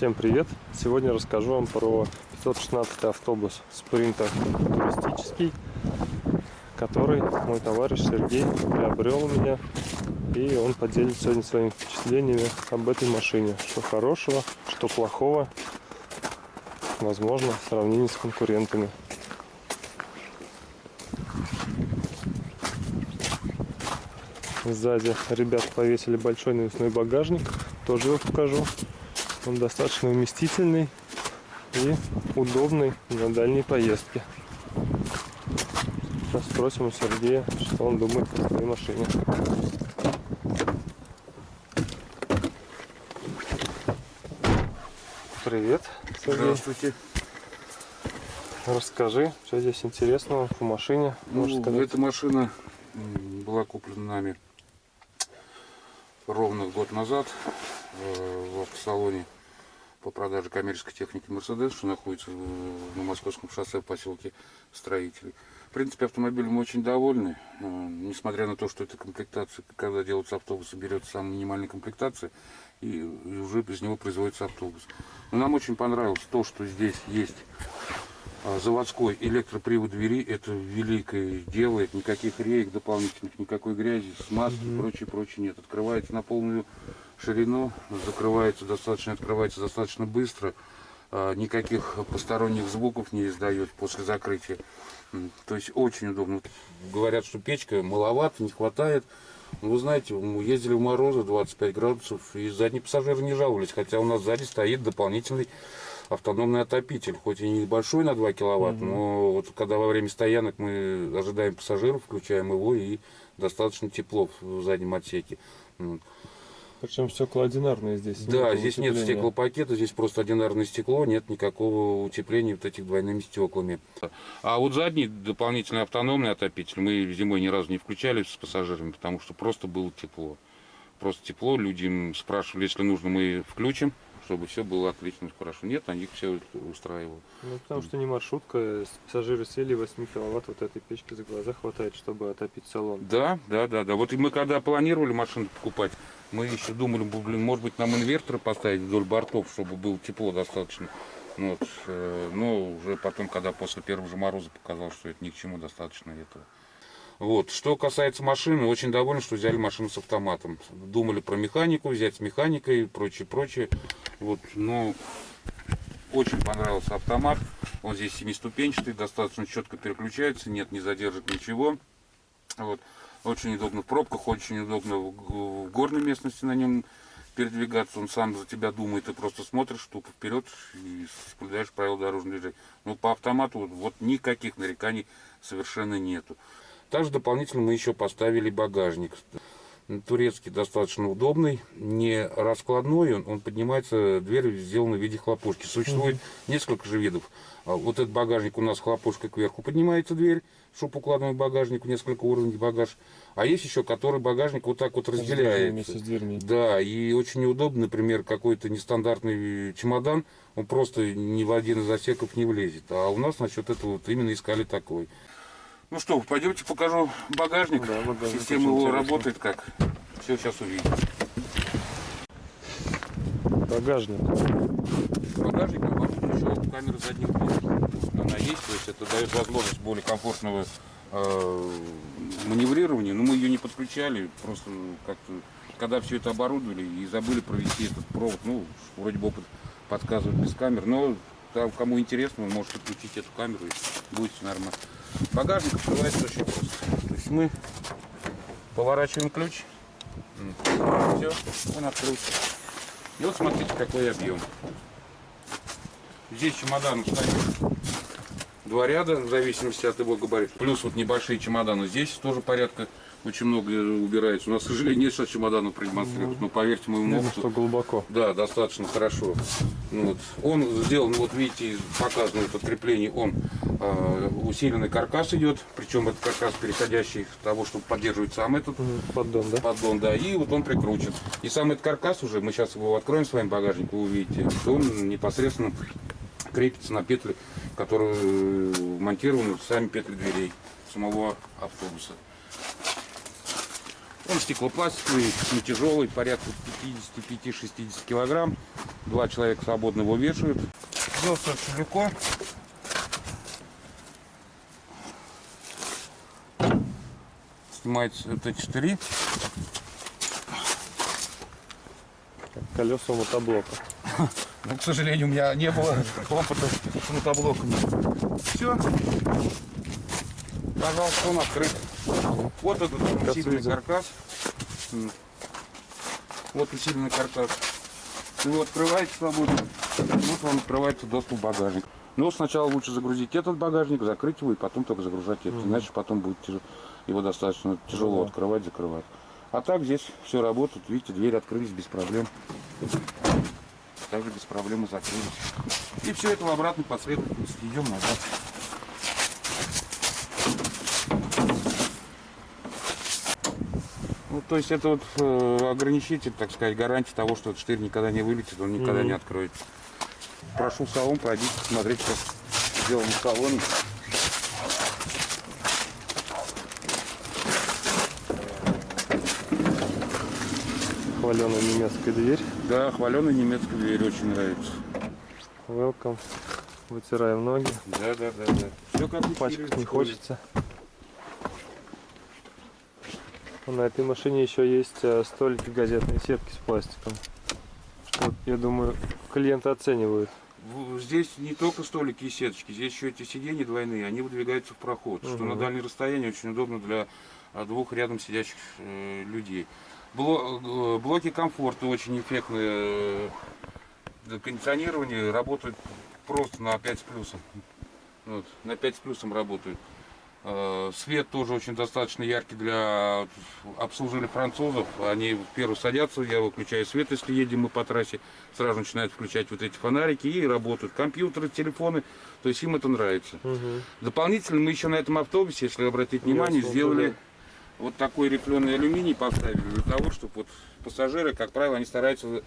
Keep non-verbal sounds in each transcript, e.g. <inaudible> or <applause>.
Всем привет! Сегодня расскажу вам про 516 автобус спринтер туристический, который мой товарищ Сергей приобрел у меня. И он поделится сегодня своими впечатлениями об этой машине. Что хорошего, что плохого, возможно, в сравнении с конкурентами. Сзади ребят повесили большой навесной багажник. Тоже его покажу. Он достаточно вместительный и удобный на дальней поездке. Сейчас спросим у Сергея, что он думает о своей машине. Привет, Сергей. Здравствуйте. Расскажи, что здесь интересного по машине. Ну, эта машина была куплена нами ровно год назад э, в автосалоне по продаже коммерческой техники Mercedes, что находится на Московском шоссе в поселке Строителей. В принципе, автомобилем мы очень довольны, э, несмотря на то, что эта комплектация, когда делаются автобусы, берется самая минимальная комплектация, и, и уже из него производится автобус. Но нам очень понравилось то, что здесь есть а, заводской электропривод двери это великое делает никаких реек дополнительных никакой грязи смазки угу. прочее прочее нет открывается на полную ширину закрывается достаточно открывается достаточно быстро а, никаких посторонних звуков не издает после закрытия то есть очень удобно говорят что печка маловато не хватает вы знаете, мы ездили в морозы 25 градусов, и задние пассажиры не жаловались, хотя у нас сзади стоит дополнительный автономный отопитель, хоть и небольшой на 2 киловатт, угу. но вот когда во время стоянок мы ожидаем пассажиров, включаем его, и достаточно тепло в заднем отсеке. Причем стекла одинарные здесь. Да, здесь утепления. нет стеклопакета, здесь просто одинарное стекло, нет никакого утепления вот этих двойными стеклами. А вот задний дополнительный автономный отопитель мы зимой ни разу не включали с пассажирами, потому что просто было тепло. Просто тепло, люди спрашивали, если нужно, мы включим чтобы все было отлично, хорошо. Нет, они все устраивало. Ну, потому что не маршрутка, пассажиры сели 8 киловатт, вот этой печки за глаза хватает, чтобы отопить салон. Да, да, да, да. Вот и мы когда планировали машину покупать, мы еще думали, блин, может быть нам инверторы поставить вдоль бортов, чтобы было тепло достаточно. Вот, э, но уже потом, когда после первого же мороза показал, что это ни к чему достаточно этого. Вот. Что касается машины, очень довольны, что взяли машину с автоматом. Думали про механику, взять с механикой и прочее, прочее. Вот, но очень понравился автомат. Он здесь семиступенчатый, достаточно четко переключается, нет, не задержит ничего. Вот. Очень удобно в пробках, очень удобно в, горной местности на нем передвигаться. Он сам за тебя думает, ты просто смотришь тупо вперед и соблюдаешь правила дорожного движения. Но по автомату вот, вот никаких нареканий совершенно нету. Также дополнительно мы еще поставили багажник. Турецкий достаточно удобный, не раскладной, он, он поднимается, дверь сделана в виде хлопушки. Существует угу. несколько же видов. А вот этот багажник у нас хлопушка кверху поднимается дверь, шуб-укладной багажник, несколько уровней багаж. А есть еще, который багажник вот так вот разделяется. Да, и очень неудобно, например, какой-то нестандартный чемодан, он просто ни в один из отсеков не влезет. А у нас насчет этого вот именно искали такой. Ну что, пойдемте покажу багажник. Да, багажник Система его интересно. работает как. Все сейчас увидите. Багажник. Багажник оборудован еще камеры задних дверей. Она есть, то есть это дает возможность более комфортного э, маневрирования. Но мы ее не подключали, просто как-то, когда все это оборудовали и забыли провести этот провод, ну, вроде бы опыт подсказывает без камер, но там, кому интересно, вы можете включить эту камеру и будет все нормально. Багажник открывается очень просто. То есть мы поворачиваем ключ. Все, он открылся. И вот смотрите, какой объем. Здесь чемодан стоит два ряда, в зависимости от его габарита. Плюс вот небольшие чемоданы. Здесь тоже порядка очень много убирается. У нас, к сожалению, нет сейчас чемоданов продемонстрировать, ну, но поверьте моему опыту. что глубоко. Да, достаточно хорошо. Ну, вот. Он сделан, вот видите, показано это крепление, он усиленный каркас идет, причем это каркас переходящий того, чтобы поддерживать сам этот поддон, да? Поддон, да, и вот он прикручен. И сам этот каркас уже, мы сейчас его откроем с вами багажник, вы увидите, что он непосредственно крепится на петли, которые монтированы в сами петли дверей самого автобуса. Он стеклопластиковый, не тяжелый, порядка 55-60 килограмм. Два человека свободно его вешают. Взялся очень легко. Снимается Т4. Колеса мотоблока. <laughs> Ну, к сожалению, у меня не было опыта с мотоблоками. Все. Пожалуйста, он открыт. Вот этот усиленный каркас. Вот усиленный каркас. Его открываете свободно. Вот вам открывается доступ в багажник. Но сначала лучше загрузить этот багажник, закрыть его и потом только загружать этот. Иначе потом будет тяжело, его достаточно тяжело Ну да. открывать, закрывать. А так здесь все работает. Видите, двери открылись без проблем. Также без проблем и закрылись. И все это в обратной последовательности. Идем назад. Ну, то есть это вот э, ограничитель, так сказать, гарантия того, что этот штырь никогда не вылетит, он никогда Мгм. не откроется. Прошу в салон, пройдите, посмотреть, что сделано в салоне. Хваленая немецкая дверь. Да, хваленая немецкая дверь очень нравится. Welcome. Вытираем ноги. Да, да, да, да. Все как Пачкать не хочется. На этой машине еще есть э, столики газетные сетки с пластиком. Что, я думаю, клиенты оценивают. Здесь не только столики и сеточки, здесь еще эти сиденья двойные, они выдвигаются в проход, что Мгм. на дальнее расстояние очень удобно для а, двух рядом сидящих э, людей. Э, блоки комфорта очень эффектные, э, кондиционирование работает просто на 5 с плюсом. Вот, на 5 с плюсом работают. Э, Свет тоже очень достаточно яркий для обслуживания французов. Они первые садятся, я выключаю свет, если едем мы по трассе, сразу начинают включать вот эти фонарики и работают. Компьютеры, телефоны, то есть им это нравится. Мгм. Дополнительно мы еще на этом автобусе, если обратить внимание, Ясно, сделали да. Вот такой рифленый алюминий поставили для того, чтобы вот пассажиры, как правило, они стараются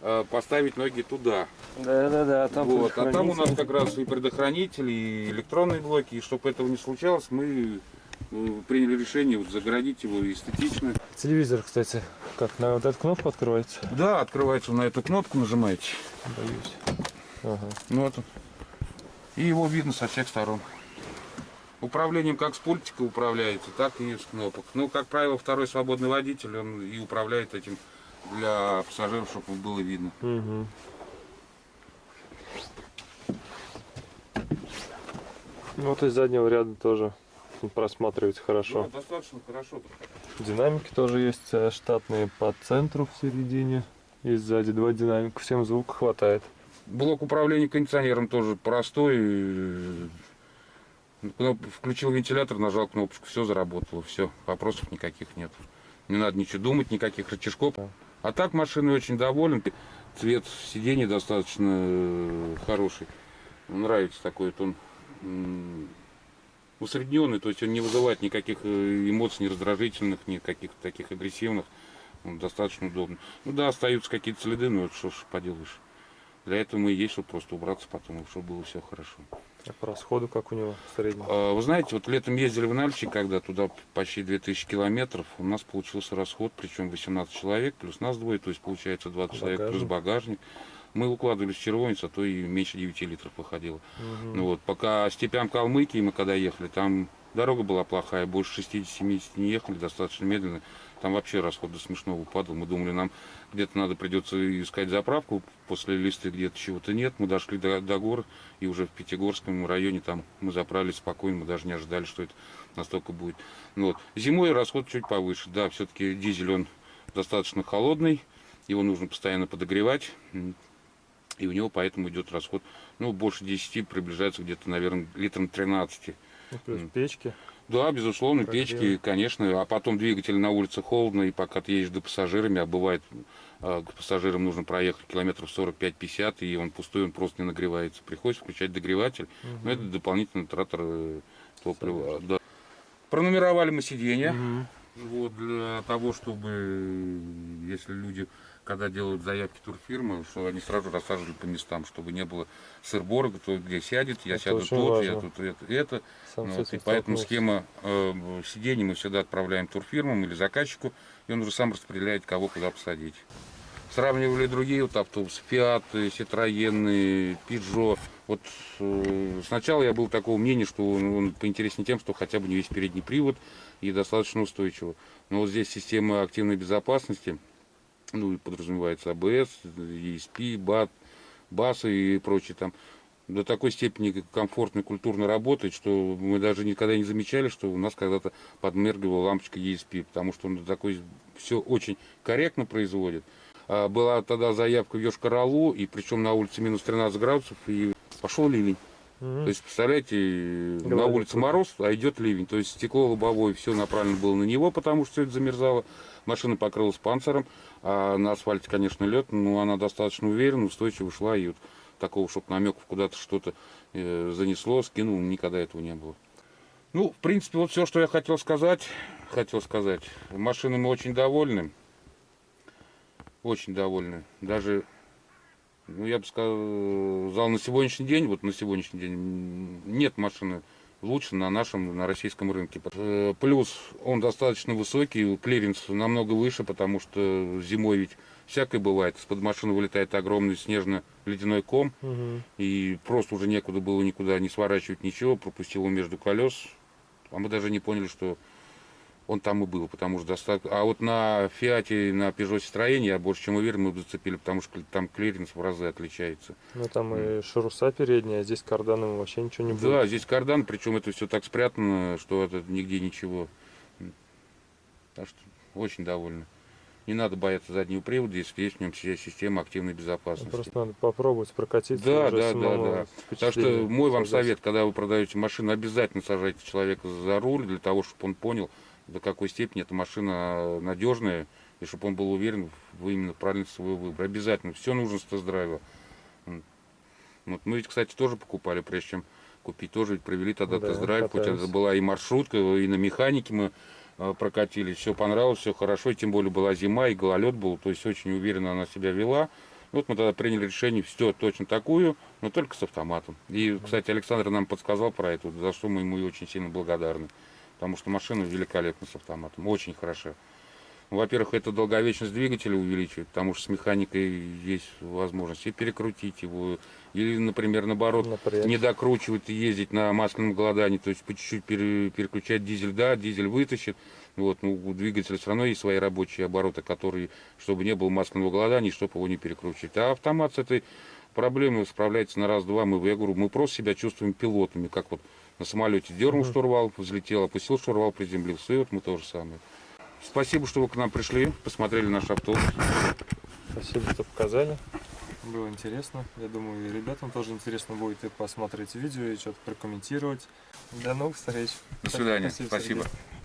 э, поставить ноги туда. Да-да-да, там Вот. А там у нас как раз и предохранители, и электронные блоки. И чтобы этого не случалось, мы э, приняли решение вот загородить его эстетично. Телевизор, кстати, как на вот эту кнопку открывается? Да, открывается на эту кнопку, нажимаете. Боюсь. Ага. Ну, вот. И его видно со всех сторон. Управлением как с пультика управляется, так и с кнопок. Ну, как правило, второй свободный водитель, он и управляет этим для пассажиров, чтобы было видно. Ну, Вот из заднего ряда тоже просматривается хорошо. Да, достаточно хорошо. Динамики тоже есть э, штатные по центру в середине. И сзади два динамика. Всем звука хватает. Блок управления кондиционером тоже простой. Включил вентилятор, нажал кнопочку, все заработало, все, вопросов никаких нет. Не надо ничего думать, никаких рычажков. А так машиной очень доволен. Цвет сидений достаточно э, хороший. Нравится такой вот он усредненный, то есть он не вызывает никаких э, эмоций, ни раздражительных, ни каких-то таких агрессивных. Он достаточно удобный. Ну да, остаются какие-то следы, но это что ж поделаешь. Для этого мы и есть, чтобы просто убраться потом, чтобы было все хорошо. А по расходу как у него в среднем? А, Вы знаете, вот летом ездили в Нальчик, когда туда почти 2000 километров, у нас получился расход, причем 18 человек, плюс нас двое, то есть получается 20 человек плюс Багажник. багажник. Мы укладывались в червонец, а то и меньше 9 литров выходило. Мгм. Ну вот, пока степям Калмыкии мы когда ехали, там дорога была плохая, больше 60-70 не ехали, достаточно медленно. Там вообще расход до смешного падал. Мы думали, нам где-то надо придется искать заправку, после листы где-то чего-то нет. Мы дошли до, до гор, и уже в Пятигорском районе там мы заправились спокойно, мы даже не ожидали, что это настолько будет. Ну вот. Зимой расход чуть повыше. Да, все-таки дизель, он достаточно холодный, его нужно постоянно подогревать. И у него поэтому идет расход, ну, больше 10, приближается где-то, наверное, литром 13. Ну, плюс М. печки. Да, безусловно, Прогрев. печки, конечно, а потом двигатель на улице холодно, и пока ты едешь до пассажирами, а бывает, а, к пассажирам нужно проехать километров 45-50, и он пустой, он просто не нагревается. Приходится включать догреватель, но это дополнительный тратор э, топлива. Да. Пронумеровали мы сиденья. Мгм. Вот, для того, чтобы, э, если люди, когда делают заявки турфирмы, что они сразу рассаживали по местам, чтобы не было сыр-бора, кто где сядет, я Это сяду тут, я важно. тут это. это. Сам Ну, вот, и поэтому схема э, сидений мы всегда отправляем турфирмам или заказчику, и он уже сам распределяет, кого куда посадить. сравнивали другие вот автобусы, Fiat, Citroёn, Peugeot. Вот э, сначала я был такого мнения, что он, он поинтереснее тем, что хотя бы не весь передний привод и достаточно устойчиво. Но вот здесь система активной безопасности, ну и подразумевается АБС, ESP, БАТ, БАСы и прочее там до такой степени комфортно и культурно работает, что мы даже никогда не замечали, что у нас когда-то подмергивала лампочка ESP, потому что он до такой все очень корректно производит. А была тогда заявка в Йошкар-Олу, и причем на улице минус 13 градусов, и пошел ливень. Мгм. То есть, представляете, на Говорит, улице круто. мороз, а идет ливень. То есть стекло лобовое, все направлено было на него, потому что все это замерзало. Машина покрылась панциром, а на асфальте, конечно, лед, но она достаточно уверенно, устойчиво шла. И вот такого, чтобы намеков куда-то что-то э, занесло, скинул, никогда этого не было. Ну, в принципе, вот все, что я хотел сказать, хотел сказать. Машиной мы очень довольны. Очень довольны. Даже, ну, я бы сказал, на сегодняшний день, вот на сегодняшний день, нет машины лучше на нашем, на российском рынке. Э, Плюс он достаточно высокий, клиренс намного выше, потому что зимой ведь всякое бывает. Из-под машины вылетает огромный снежно-ледяной ком, Мгм. и просто уже некуда было никуда не сворачивать ничего, пропустил его между колес. А мы даже не поняли, что он там и был, потому что достаточно... А вот на Фиате, на Peugeot Citroën, я больше чем уверен, мы бы зацепили, потому что там клиренс в разы отличается. Ну там и ШРУСы передние, а здесь карданом вообще ничего не будет. Да, здесь кардан, причем это все так спрятано, что это нигде ничего. Так что очень довольны. Не надо бояться заднего привода, если есть в нем вся система активной Ну, безопасности. Просто надо попробовать прокатиться. Да, да, да, да. Так что мой вам создать. совет, когда вы продаете машину, обязательно сажайте человека за руль, для того, чтобы он понял, до какой степени эта машина надежная, и чтобы он был уверен в именно правильности своего выбора. Обязательно. Все нужно с тест-драйва. Вот. Мы ведь, кстати, тоже покупали, прежде чем купить, тоже ведь провели тогда Да, тест-драйв. Хоть это была и маршрутка, и на механике мы э, прокатились. Все понравилось, все хорошо. И тем более была зима, и гололед был. То есть очень уверенно она себя вела. Вот мы тогда приняли решение, все точно такую, но только с автоматом. И, кстати, Александр нам подсказал про это, за что мы ему и очень сильно благодарны. Потому что машина великолепна с автоматом, очень хороша. Ну, Во-первых, это долговечность двигателя увеличивает, потому что с механикой есть возможность и перекрутить его, или, например, наоборот, не докручивать и ездить на масляном голодании, то есть по чуть-чуть пере- переключать дизель, да, дизель вытащит, вот, ну, у двигателя все равно есть свои рабочие обороты, которые, чтобы не было масляного голодания, чтобы его не перекручивать. А автомат с этой проблемой справляется на раз-два. Мы, я говорю, мы просто себя чувствуем пилотами, как вот на самолете дернул Мгм. штурвал, взлетел, опустил штурвал, приземлился, и вот мы то же самое. Спасибо, что вы к нам пришли, посмотрели наш автобус. Спасибо, что показали. Было интересно. Я думаю, и ребятам тоже интересно будет и посмотреть видео, и что-то прокомментировать. До новых встреч. До свидания. Спасибо, Спасибо. Сергей.